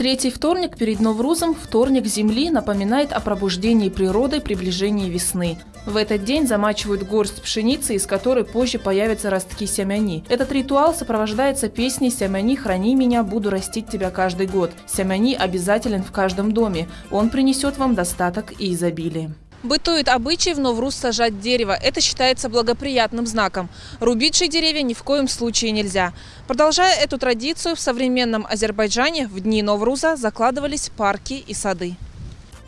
Третий вторник перед Новрузом, вторник Земли, напоминает о пробуждении природы приближении весны. В этот день замачивают горсть пшеницы, из которой позже появятся ростки семяни. Этот ритуал сопровождается песней «Семяни, храни меня, буду растить тебя каждый год». Семяни обязателен в каждом доме. Он принесет вам достаток и изобилие. Бытует обычай в Новруз сажать дерево. Это считается благоприятным знаком. Рубить же деревья ни в коем случае нельзя. Продолжая эту традицию, в современном Азербайджане в дни Новруза закладывались парки и сады.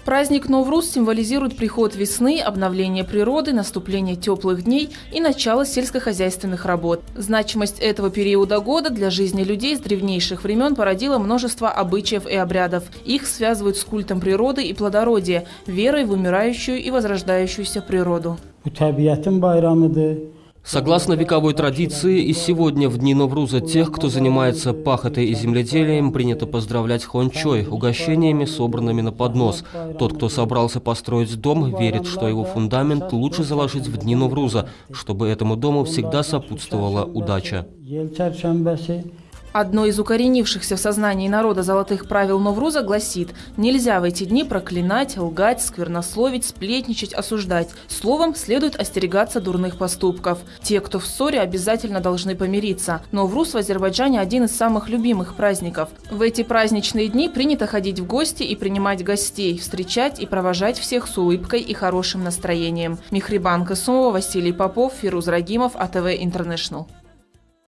Праздник Новруз символизирует приход весны, обновление природы, наступление теплых дней и начало сельскохозяйственных работ. Значимость этого периода года для жизни людей с древнейших времен породила множество обычаев и обрядов. Их связывают с культом природы и плодородия, верой в умирающую и возрождающуюся природу. Согласно вековой традиции, и сегодня в дни Новруза тех, кто занимается пахотой и земледелием, принято поздравлять хончой, угощениями, собранными на поднос. Тот, кто собрался построить дом, верит, что его фундамент лучше заложить в дни Новруза, чтобы этому дому всегда сопутствовала удача. Одно из укоренившихся в сознании народа золотых правил Новруза гласит «Нельзя в эти дни проклинать, лгать, сквернословить, сплетничать, осуждать. Словом, следует остерегаться дурных поступков. Те, кто в ссоре, обязательно должны помириться. Новруз в Азербайджане один из самых любимых праздников. В эти праздничные дни принято ходить в гости и принимать гостей, встречать и провожать всех с улыбкой и хорошим настроением. Михрибан Касумова, Василий Попов, Фируз Рагимов, АТВ Интернешнл.